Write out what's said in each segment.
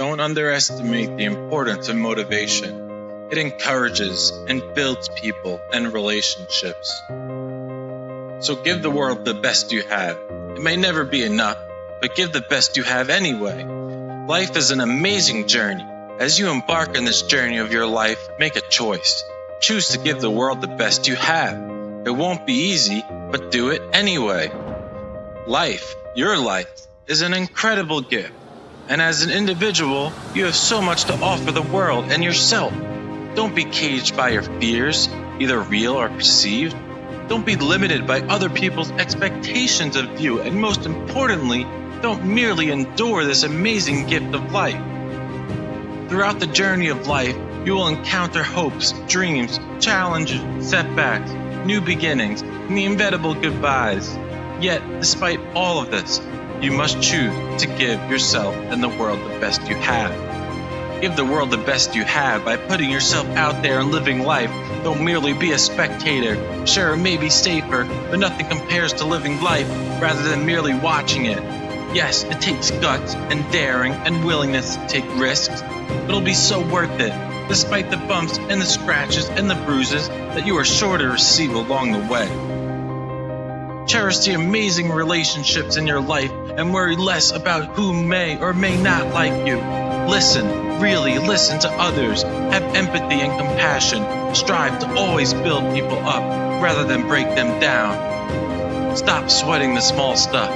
Don't underestimate the importance of motivation. It encourages and builds people and relationships. So give the world the best you have. It may never be enough, but give the best you have anyway. Life is an amazing journey. As you embark on this journey of your life, make a choice. Choose to give the world the best you have. It won't be easy, but do it anyway. Life, your life, is an incredible gift. And as an individual, you have so much to offer the world and yourself. Don't be caged by your fears, either real or perceived. Don't be limited by other people's expectations of you. And most importantly, don't merely endure this amazing gift of life. Throughout the journey of life, you will encounter hopes, dreams, challenges, setbacks, new beginnings, and the inevitable goodbyes. Yet, despite all of this, you must choose to give yourself and the world the best you have. Give the world the best you have by putting yourself out there and living life. Don't merely be a spectator. Sure, it may be safer, but nothing compares to living life rather than merely watching it. Yes, it takes guts and daring and willingness to take risks, but it'll be so worth it, despite the bumps and the scratches and the bruises that you are sure to receive along the way. Cherish the amazing relationships in your life and worry less about who may or may not like you. Listen, really listen to others. Have empathy and compassion. Strive to always build people up rather than break them down. Stop sweating the small stuff.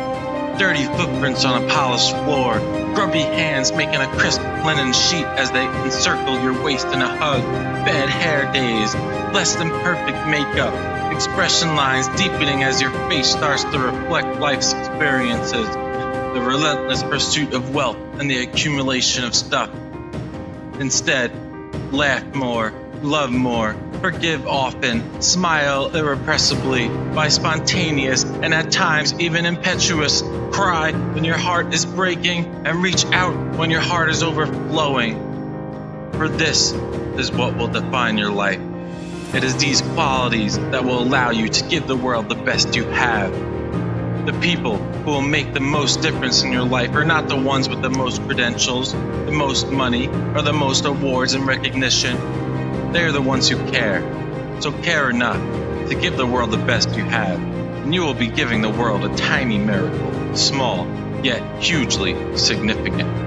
Dirty footprints on a polished floor. Grubby hands making a crisp linen sheet as they encircle your waist in a hug. Bad hair days. Less than perfect makeup. Expression lines deepening as your face starts to reflect life's experiences the relentless pursuit of wealth and the accumulation of stuff. Instead, laugh more, love more, forgive often, smile irrepressibly, by spontaneous and at times even impetuous, cry when your heart is breaking, and reach out when your heart is overflowing. For this is what will define your life. It is these qualities that will allow you to give the world the best you have the people who will make the most difference in your life are not the ones with the most credentials, the most money, or the most awards and recognition. They are the ones who care. So care enough to give the world the best you have, and you will be giving the world a tiny miracle, small, yet hugely significant.